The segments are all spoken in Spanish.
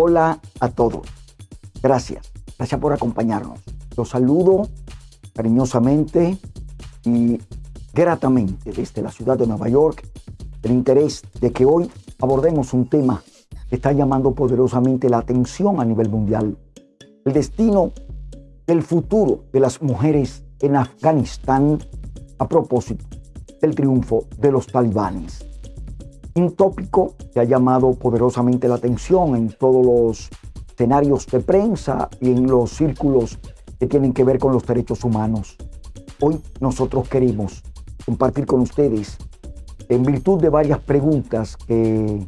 Hola a todos. Gracias. Gracias por acompañarnos. Los saludo cariñosamente y gratamente desde la ciudad de Nueva York el interés de que hoy abordemos un tema que está llamando poderosamente la atención a nivel mundial. El destino, el futuro de las mujeres en Afganistán a propósito del triunfo de los talibanes. Un tópico que ha llamado poderosamente la atención en todos los escenarios de prensa y en los círculos que tienen que ver con los derechos humanos. Hoy nosotros queremos compartir con ustedes, en virtud de varias preguntas que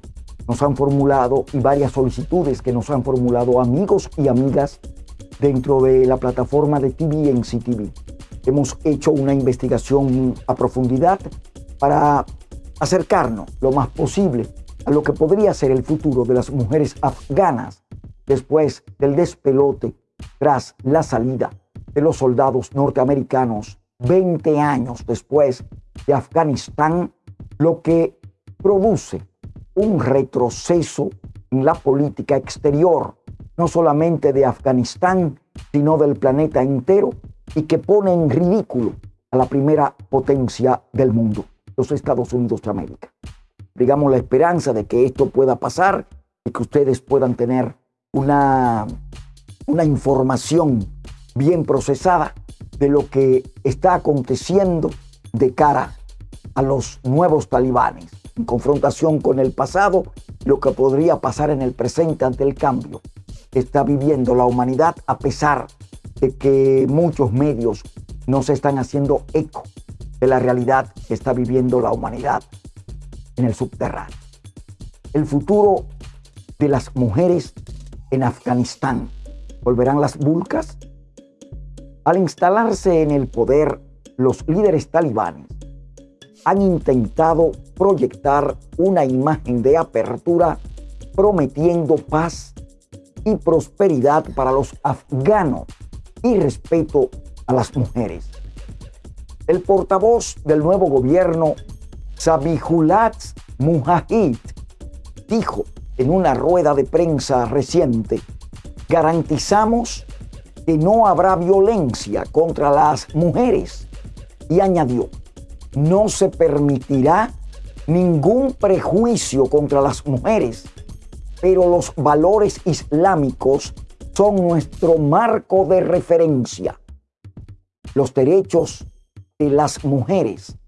nos han formulado y varias solicitudes que nos han formulado amigos y amigas dentro de la plataforma de TVNC TV. Hemos hecho una investigación a profundidad para acercarnos lo más posible a lo que podría ser el futuro de las mujeres afganas después del despelote tras la salida de los soldados norteamericanos 20 años después de Afganistán, lo que produce un retroceso en la política exterior, no solamente de Afganistán, sino del planeta entero, y que pone en ridículo a la primera potencia del mundo los Estados Unidos de América. Digamos la esperanza de que esto pueda pasar y que ustedes puedan tener una, una información bien procesada de lo que está aconteciendo de cara a los nuevos talibanes, en confrontación con el pasado, lo que podría pasar en el presente ante el cambio que está viviendo la humanidad a pesar de que muchos medios no se están haciendo eco de la realidad que está viviendo la humanidad en el subterráneo. El futuro de las mujeres en Afganistán. ¿Volverán las vulcas? Al instalarse en el poder, los líderes talibanes han intentado proyectar una imagen de apertura prometiendo paz y prosperidad para los afganos y respeto a las mujeres. El portavoz del nuevo gobierno, Sabihulat Mujahid, dijo en una rueda de prensa reciente, garantizamos que no habrá violencia contra las mujeres. Y añadió, no se permitirá ningún prejuicio contra las mujeres, pero los valores islámicos son nuestro marco de referencia. Los derechos las mujeres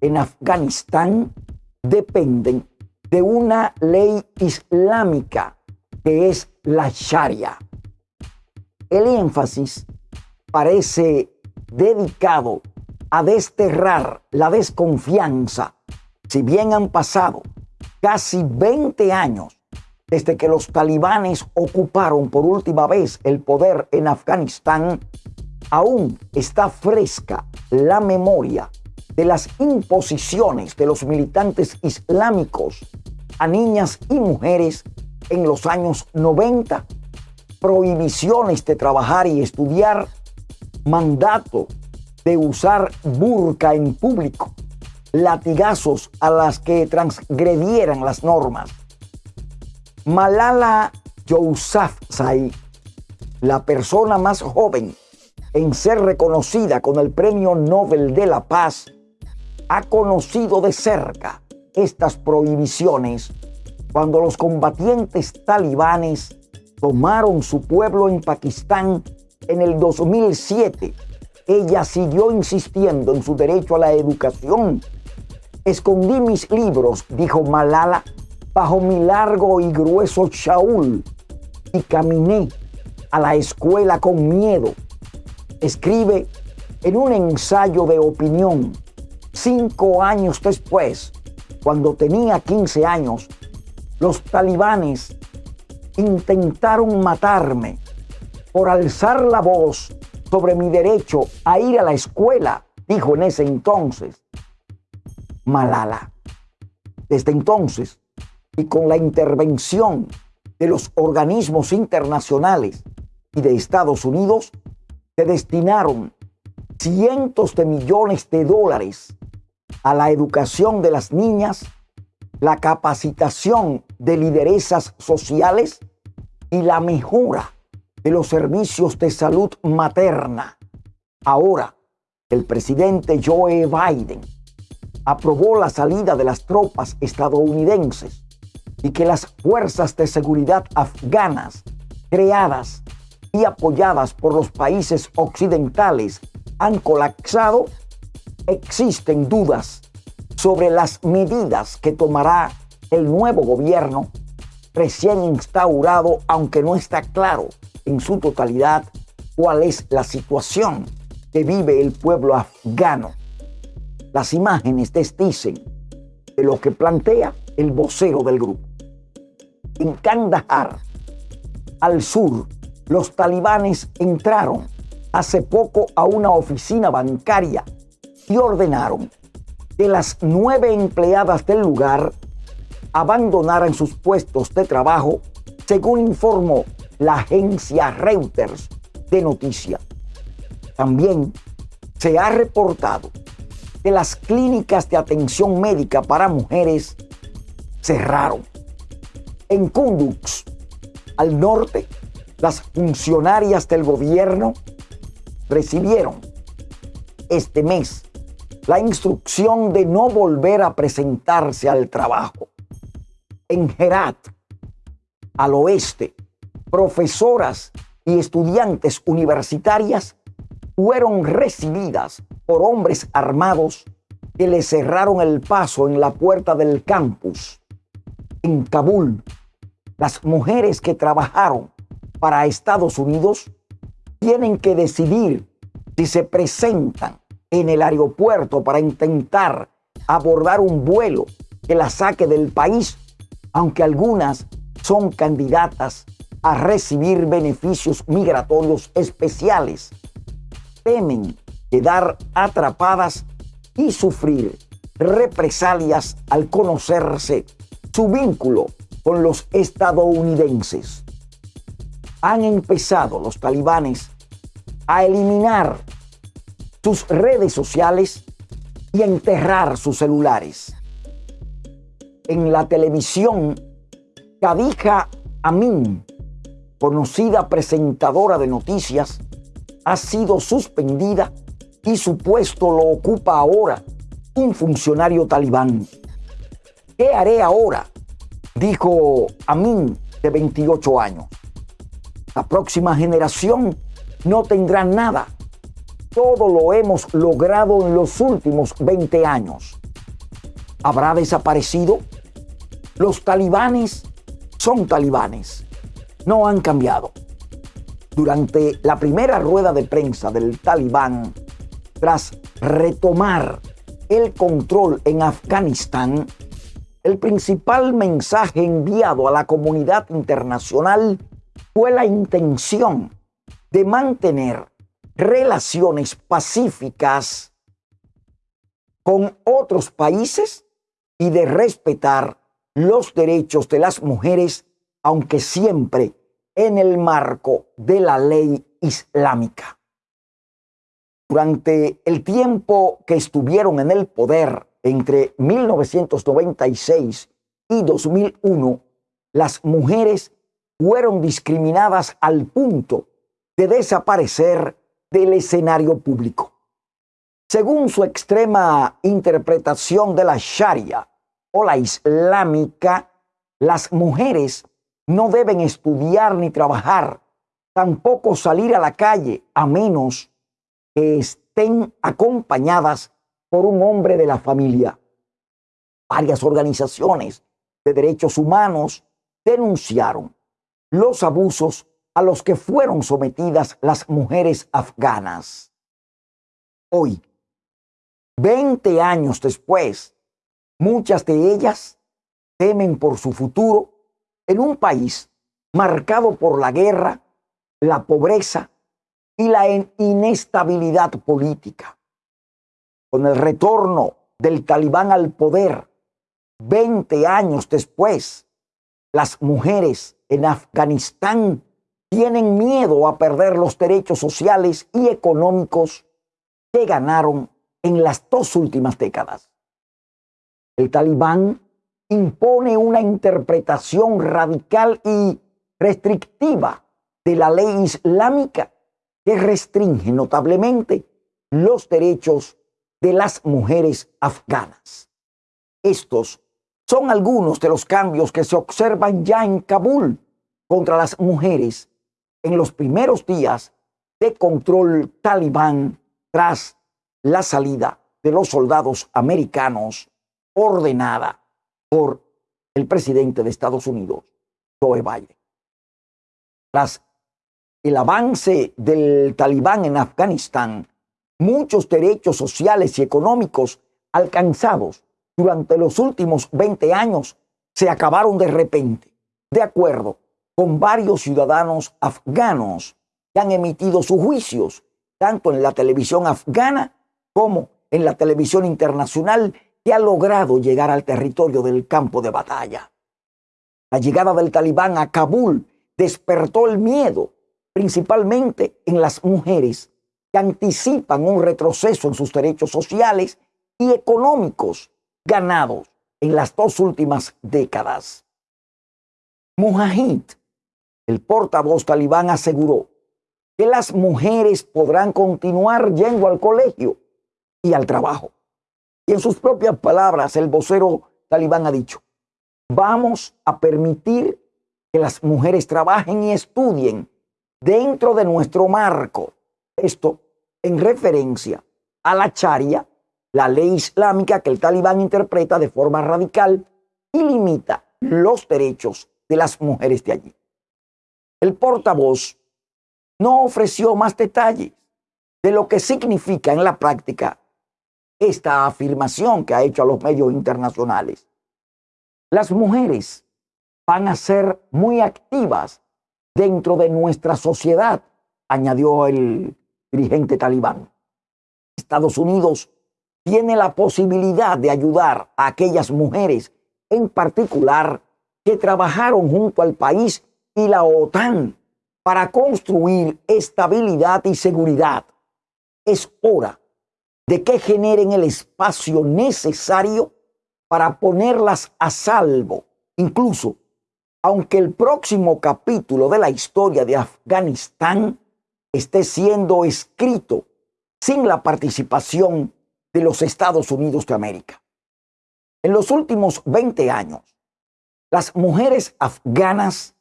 en Afganistán dependen de una ley islámica que es la Sharia. El énfasis parece dedicado a desterrar la desconfianza, si bien han pasado casi 20 años desde que los talibanes ocuparon por última vez el poder en Afganistán, aún está fresca la memoria de las imposiciones de los militantes islámicos a niñas y mujeres en los años 90, prohibiciones de trabajar y estudiar, mandato de usar burka en público, latigazos a las que transgredieran las normas, Malala Yousafzai, la persona más joven en ser reconocida con el Premio Nobel de la Paz, ha conocido de cerca estas prohibiciones cuando los combatientes talibanes tomaron su pueblo en Pakistán en el 2007. Ella siguió insistiendo en su derecho a la educación. Escondí mis libros, dijo Malala, bajo mi largo y grueso chaul y caminé a la escuela con miedo. Escribe en un ensayo de opinión cinco años después, cuando tenía 15 años, los talibanes intentaron matarme por alzar la voz sobre mi derecho a ir a la escuela, dijo en ese entonces Malala. Desde entonces, y con la intervención de los organismos internacionales y de Estados Unidos, se destinaron cientos de millones de dólares a la educación de las niñas, la capacitación de lideresas sociales y la mejora de los servicios de salud materna. Ahora, el presidente Joe Biden aprobó la salida de las tropas estadounidenses y que las fuerzas de seguridad afganas creadas y apoyadas por los países occidentales han colapsado, existen dudas sobre las medidas que tomará el nuevo gobierno recién instaurado, aunque no está claro en su totalidad cuál es la situación que vive el pueblo afgano. Las imágenes desdicen de lo que plantea el vocero del grupo. En Kandahar, al sur, los talibanes entraron hace poco a una oficina bancaria y ordenaron que las nueve empleadas del lugar abandonaran sus puestos de trabajo, según informó la agencia Reuters de noticias. También se ha reportado que las clínicas de atención médica para mujeres cerraron. En Kunduz, al norte, las funcionarias del gobierno recibieron este mes la instrucción de no volver a presentarse al trabajo. En Herat, al oeste, profesoras y estudiantes universitarias fueron recibidas por hombres armados que le cerraron el paso en la puerta del campus. En Kabul, las mujeres que trabajaron para Estados Unidos tienen que decidir si se presentan en el aeropuerto para intentar abordar un vuelo que la saque del país, aunque algunas son candidatas a recibir beneficios migratorios especiales. Temen quedar atrapadas y sufrir represalias al conocerse su vínculo con los estadounidenses. Han empezado los talibanes a eliminar sus redes sociales y enterrar sus celulares. En la televisión, Kadija Amin, conocida presentadora de noticias, ha sido suspendida y su puesto lo ocupa ahora un funcionario talibán. ¿Qué haré ahora? Dijo Amin, de 28 años. La próxima generación no tendrá nada todo lo hemos logrado en los últimos 20 años. ¿Habrá desaparecido? Los talibanes son talibanes. No han cambiado. Durante la primera rueda de prensa del talibán, tras retomar el control en Afganistán, el principal mensaje enviado a la comunidad internacional fue la intención de mantener relaciones pacíficas con otros países y de respetar los derechos de las mujeres, aunque siempre en el marco de la ley islámica. Durante el tiempo que estuvieron en el poder entre 1996 y 2001, las mujeres fueron discriminadas al punto de desaparecer del escenario público. Según su extrema interpretación de la Sharia o la islámica, las mujeres no deben estudiar ni trabajar, tampoco salir a la calle, a menos que estén acompañadas por un hombre de la familia. Varias organizaciones de derechos humanos denunciaron los abusos a los que fueron sometidas las mujeres afganas. Hoy, 20 años después, muchas de ellas temen por su futuro en un país marcado por la guerra, la pobreza y la inestabilidad política. Con el retorno del talibán al poder, 20 años después, las mujeres en Afganistán tienen miedo a perder los derechos sociales y económicos que ganaron en las dos últimas décadas. El talibán impone una interpretación radical y restrictiva de la ley islámica que restringe notablemente los derechos de las mujeres afganas. Estos son algunos de los cambios que se observan ya en Kabul contra las mujeres en los primeros días de control talibán tras la salida de los soldados americanos ordenada por el presidente de Estados Unidos, Joe Biden. Tras el avance del talibán en Afganistán, muchos derechos sociales y económicos alcanzados durante los últimos 20 años se acabaron de repente, de acuerdo con varios ciudadanos afganos que han emitido sus juicios, tanto en la televisión afgana como en la televisión internacional, que ha logrado llegar al territorio del campo de batalla. La llegada del talibán a Kabul despertó el miedo principalmente en las mujeres, que anticipan un retroceso en sus derechos sociales y económicos ganados en las dos últimas décadas. Mujahid, el portavoz talibán, aseguró que las mujeres podrán continuar yendo al colegio y al trabajo. Y en sus propias palabras, el vocero talibán ha dicho, vamos a permitir que las mujeres trabajen y estudien dentro de nuestro marco. Esto en referencia a la charia, la ley islámica que el talibán interpreta de forma radical y limita los derechos de las mujeres de allí. El portavoz no ofreció más detalles de lo que significa en la práctica esta afirmación que ha hecho a los medios internacionales. Las mujeres van a ser muy activas dentro de nuestra sociedad, añadió el dirigente talibán. Estados Unidos tiene la posibilidad de ayudar a aquellas mujeres en particular que trabajaron junto al país y la OTAN para construir estabilidad y seguridad. Es hora de que generen el espacio necesario para ponerlas a salvo, incluso aunque el próximo capítulo de la historia de Afganistán esté siendo escrito sin la participación de los Estados Unidos de América. En los últimos 20 años, las mujeres afganas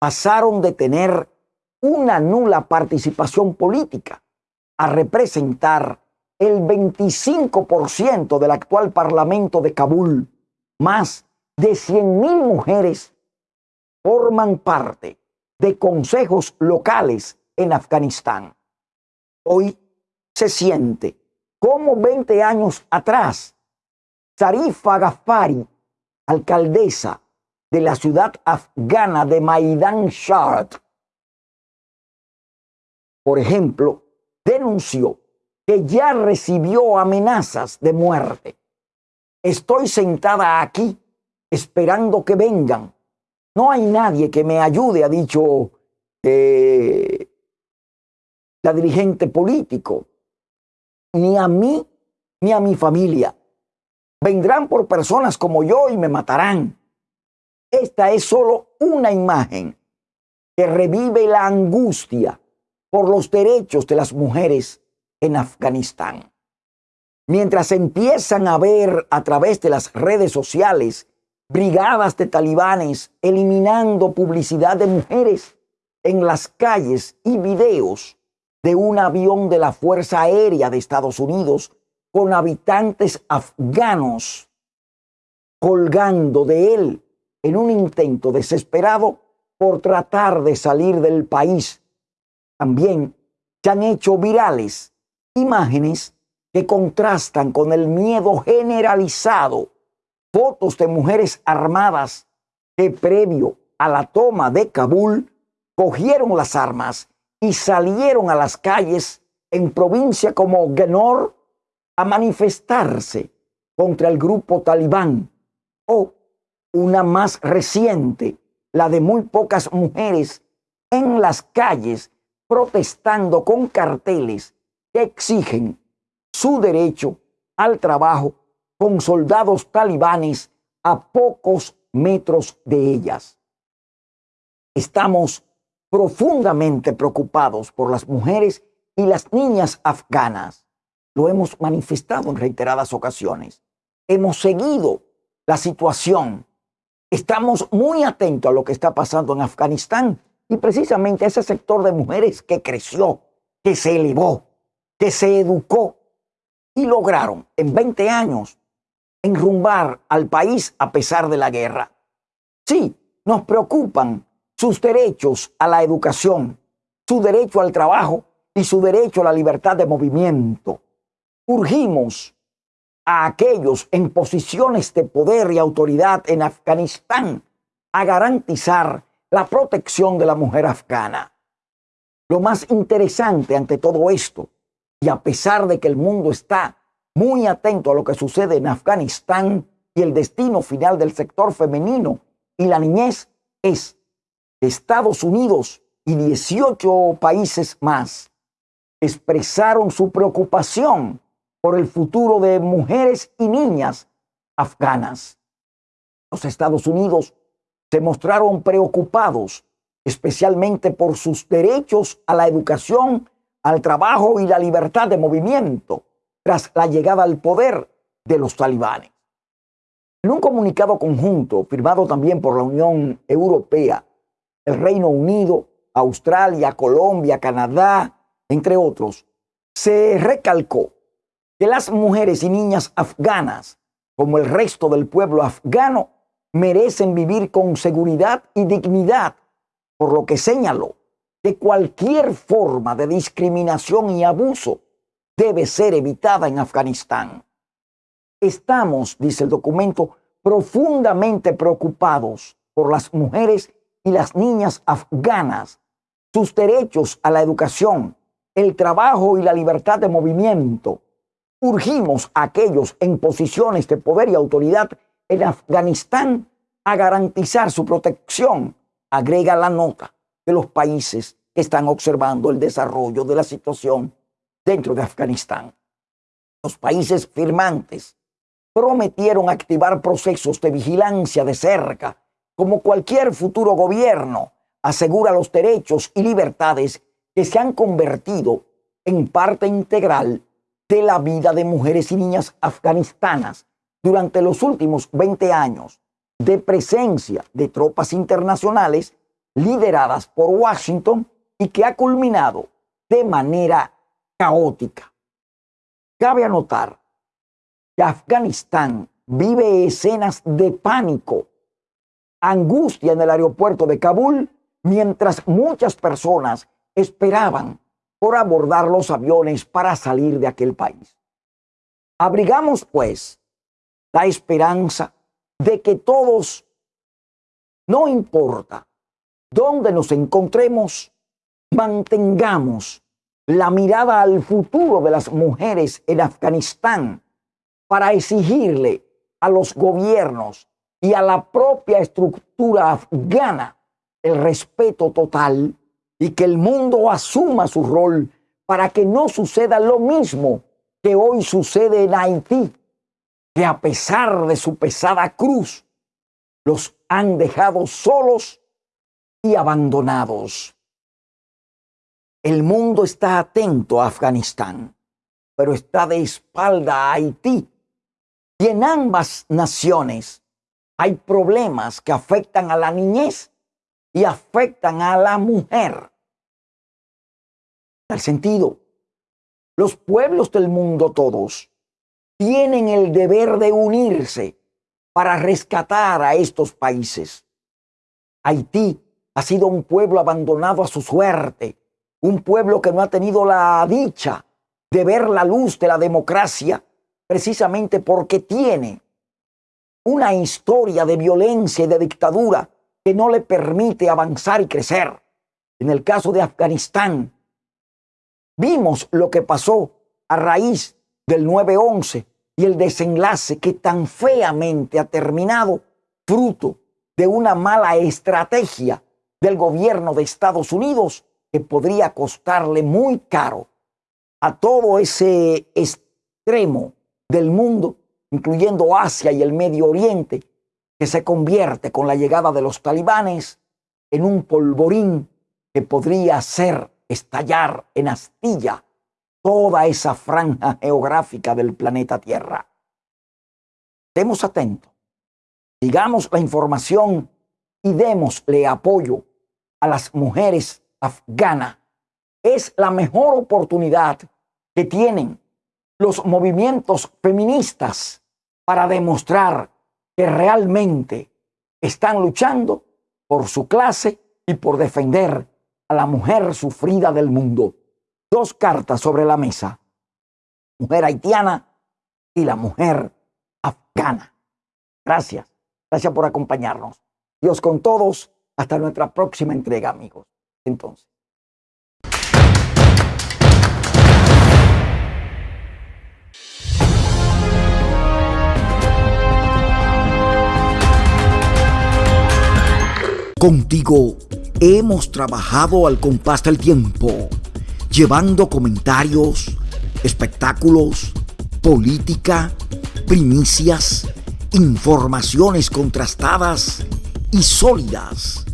pasaron de tener una nula participación política a representar el 25% del actual Parlamento de Kabul, más de 100.000 mujeres forman parte de consejos locales en Afganistán. Hoy se siente como 20 años atrás, Zarifa Ghaffari, alcaldesa de la ciudad afgana de Maidan Shard, por ejemplo, denunció que ya recibió amenazas de muerte. Estoy sentada aquí esperando que vengan no hay nadie que me ayude, ha dicho eh, la dirigente político, ni a mí ni a mi familia. Vendrán por personas como yo y me matarán. Esta es solo una imagen que revive la angustia por los derechos de las mujeres en Afganistán. Mientras empiezan a ver a través de las redes sociales brigadas de talibanes eliminando publicidad de mujeres en las calles y videos de un avión de la Fuerza Aérea de Estados Unidos con habitantes afganos colgando de él en un intento desesperado por tratar de salir del país. También se han hecho virales imágenes que contrastan con el miedo generalizado fotos de mujeres armadas que previo a la toma de Kabul cogieron las armas y salieron a las calles en provincia como Genor a manifestarse contra el grupo talibán o una más reciente, la de muy pocas mujeres en las calles protestando con carteles que exigen su derecho al trabajo con soldados talibanes a pocos metros de ellas. estamos profundamente preocupados por las mujeres y las niñas afganas. Lo hemos manifestado en reiteradas ocasiones. Hemos seguido la situación. Estamos muy atentos a lo que está pasando en Afganistán y precisamente ese sector de mujeres que creció, que se elevó, que se educó y lograron en 20 años enrumbar al país a pesar de la guerra. Sí, nos preocupan sus derechos a la educación, su derecho al trabajo y su derecho a la libertad de movimiento. Urgimos a aquellos en posiciones de poder y autoridad en Afganistán a garantizar la protección de la mujer afgana. Lo más interesante ante todo esto, y a pesar de que el mundo está muy atento a lo que sucede en Afganistán y el destino final del sector femenino y la niñez, es Estados Unidos y 18 países más expresaron su preocupación por el futuro de mujeres y niñas afganas. Los Estados Unidos se mostraron preocupados especialmente por sus derechos a la educación, al trabajo y la libertad de movimiento tras la llegada al poder de los talibanes. En un comunicado conjunto firmado también por la Unión Europea el Reino Unido, Australia, Colombia, Canadá, entre otros, se recalcó que las mujeres y niñas afganas, como el resto del pueblo afgano, merecen vivir con seguridad y dignidad, por lo que señaló que cualquier forma de discriminación y abuso debe ser evitada en Afganistán. Estamos, dice el documento, profundamente preocupados por las mujeres y las niñas afganas, sus derechos a la educación, el trabajo y la libertad de movimiento. Urgimos a aquellos en posiciones de poder y autoridad en Afganistán a garantizar su protección, agrega la nota de los países que están observando el desarrollo de la situación dentro de Afganistán. Los países firmantes prometieron activar procesos de vigilancia de cerca como cualquier futuro gobierno, asegura los derechos y libertades que se han convertido en parte integral de la vida de mujeres y niñas afganistanas durante los últimos 20 años de presencia de tropas internacionales lideradas por Washington y que ha culminado de manera caótica. Cabe anotar que Afganistán vive escenas de pánico angustia en el aeropuerto de Kabul mientras muchas personas esperaban por abordar los aviones para salir de aquel país. Abrigamos, pues, la esperanza de que todos, no importa dónde nos encontremos, mantengamos la mirada al futuro de las mujeres en Afganistán para exigirle a los gobiernos y a la propia estructura afgana el respeto total y que el mundo asuma su rol para que no suceda lo mismo que hoy sucede en Haití, que a pesar de su pesada cruz, los han dejado solos y abandonados. El mundo está atento a Afganistán, pero está de espalda a Haití. Y en ambas naciones hay problemas que afectan a la niñez y afectan a la mujer. El sentido, los pueblos del mundo todos tienen el deber de unirse para rescatar a estos países. Haití ha sido un pueblo abandonado a su suerte, un pueblo que no ha tenido la dicha de ver la luz de la democracia precisamente porque tiene una historia de violencia y de dictadura que no le permite avanzar y crecer. En el caso de Afganistán, vimos lo que pasó a raíz del 9-11 y el desenlace que tan feamente ha terminado fruto de una mala estrategia del gobierno de Estados Unidos que podría costarle muy caro a todo ese extremo del mundo incluyendo Asia y el Medio Oriente, que se convierte con la llegada de los talibanes en un polvorín que podría hacer estallar en astilla toda esa franja geográfica del planeta Tierra. Estemos atentos, sigamos la información y démosle apoyo a las mujeres afganas. Es la mejor oportunidad que tienen los movimientos feministas para demostrar que realmente están luchando por su clase y por defender a la mujer sufrida del mundo. Dos cartas sobre la mesa. Mujer haitiana y la mujer afgana. Gracias. Gracias por acompañarnos. Dios con todos. Hasta nuestra próxima entrega, amigos. Entonces. Contigo hemos trabajado al compás del tiempo, llevando comentarios, espectáculos, política, primicias, informaciones contrastadas y sólidas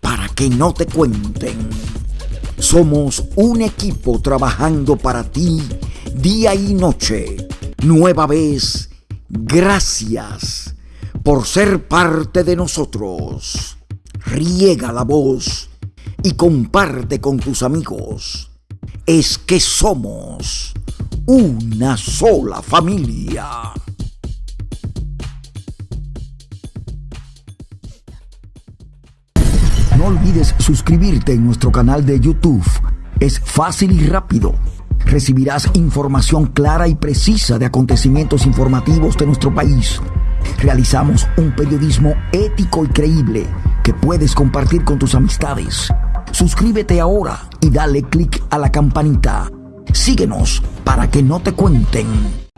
para que no te cuenten. Somos un equipo trabajando para ti día y noche. Nueva vez, gracias por ser parte de nosotros riega la voz y comparte con tus amigos. Es que somos una sola familia. No olvides suscribirte en nuestro canal de YouTube. Es fácil y rápido. Recibirás información clara y precisa de acontecimientos informativos de nuestro país. Realizamos un periodismo ético y creíble que puedes compartir con tus amistades. Suscríbete ahora y dale click a la campanita. Síguenos para que no te cuenten.